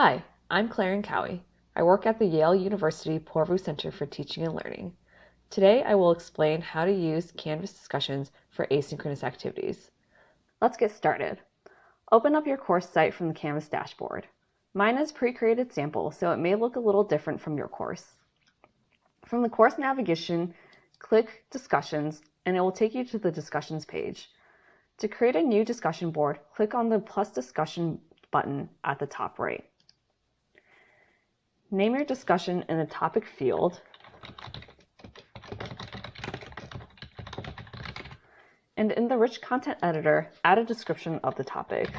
Hi, I'm Claire Cowie. I work at the Yale University Poorvu Center for Teaching and Learning. Today I will explain how to use Canvas discussions for asynchronous activities. Let's get started. Open up your course site from the Canvas dashboard. Mine is pre-created sample, so it may look a little different from your course. From the course navigation, click Discussions, and it will take you to the Discussions page. To create a new discussion board, click on the plus discussion button at the top right. Name your discussion in the topic field and in the rich content editor, add a description of the topic.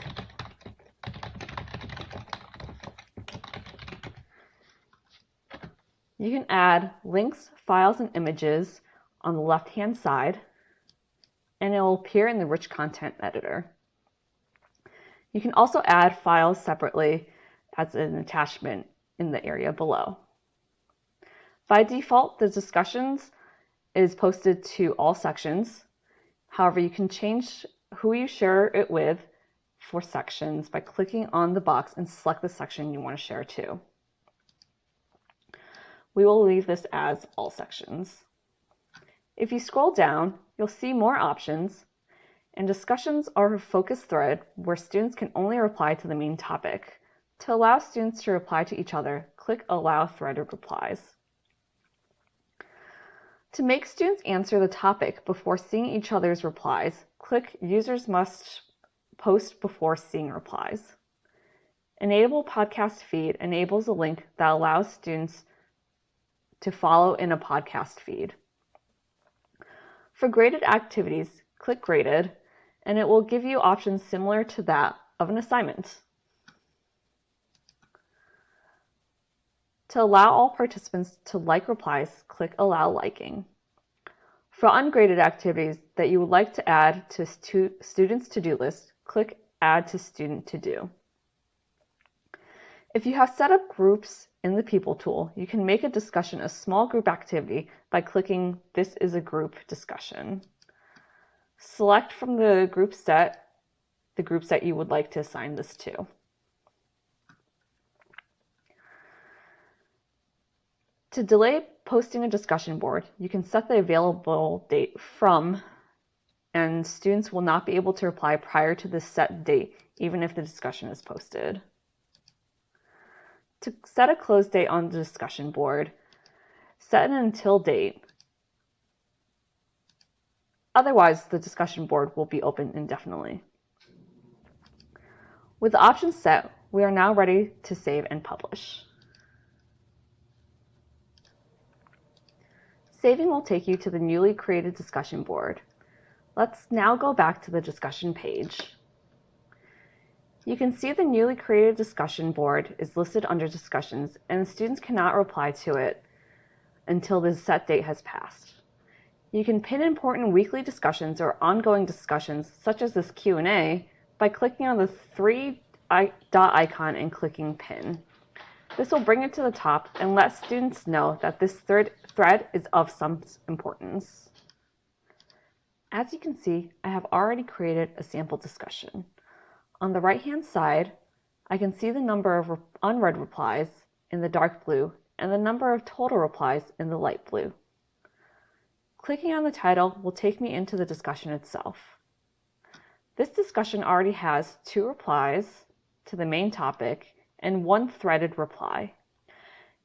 You can add links, files, and images on the left-hand side, and it will appear in the rich content editor. You can also add files separately as an attachment in the area below. By default, the discussions is posted to all sections. However, you can change who you share it with for sections by clicking on the box and select the section you want to share to. We will leave this as all sections. If you scroll down, you'll see more options, and discussions are a focus thread where students can only reply to the main topic. To allow students to reply to each other, click Allow Threaded Replies. To make students answer the topic before seeing each other's replies, click Users Must Post Before Seeing Replies. Enable Podcast Feed enables a link that allows students to follow in a podcast feed. For graded activities, click Graded, and it will give you options similar to that of an assignment. To allow all participants to like replies, click Allow Liking. For ungraded activities that you would like to add to stu students' to-do list, click Add to Student To-Do. If you have set up groups in the People tool, you can make a discussion a small group activity by clicking This is a group discussion. Select from the group set the groups that you would like to assign this to. To delay posting a discussion board, you can set the available date from and students will not be able to reply prior to the set date, even if the discussion is posted. To set a close date on the discussion board, set an until date. Otherwise, the discussion board will be open indefinitely. With the options set, we are now ready to save and publish. Saving will take you to the newly created discussion board. Let's now go back to the discussion page. You can see the newly created discussion board is listed under discussions and students cannot reply to it until the set date has passed. You can pin important weekly discussions or ongoing discussions such as this Q&A by clicking on the three dot icon and clicking pin. This will bring it to the top and let students know that this third thread is of some importance. As you can see, I have already created a sample discussion. On the right-hand side, I can see the number of unread replies in the dark blue and the number of total replies in the light blue. Clicking on the title will take me into the discussion itself. This discussion already has two replies to the main topic and one threaded reply.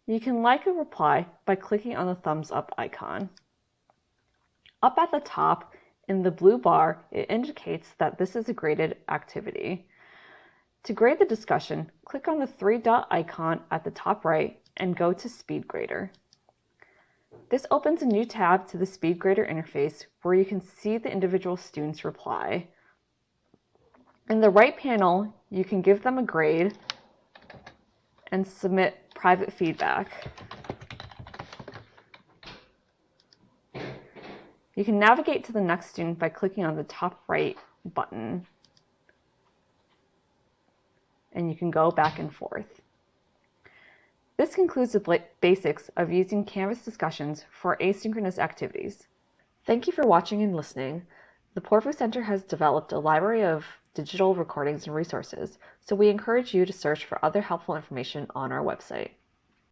You can like a reply by clicking on the thumbs up icon. Up at the top in the blue bar, it indicates that this is a graded activity. To grade the discussion, click on the three dot icon at the top right and go to SpeedGrader. This opens a new tab to the SpeedGrader interface where you can see the individual student's reply. In the right panel, you can give them a grade and submit private feedback. You can navigate to the next student by clicking on the top right button. And you can go back and forth. This concludes the basics of using Canvas discussions for asynchronous activities. Thank you for watching and listening. The Poorvu Center has developed a library of digital recordings and resources, so we encourage you to search for other helpful information on our website.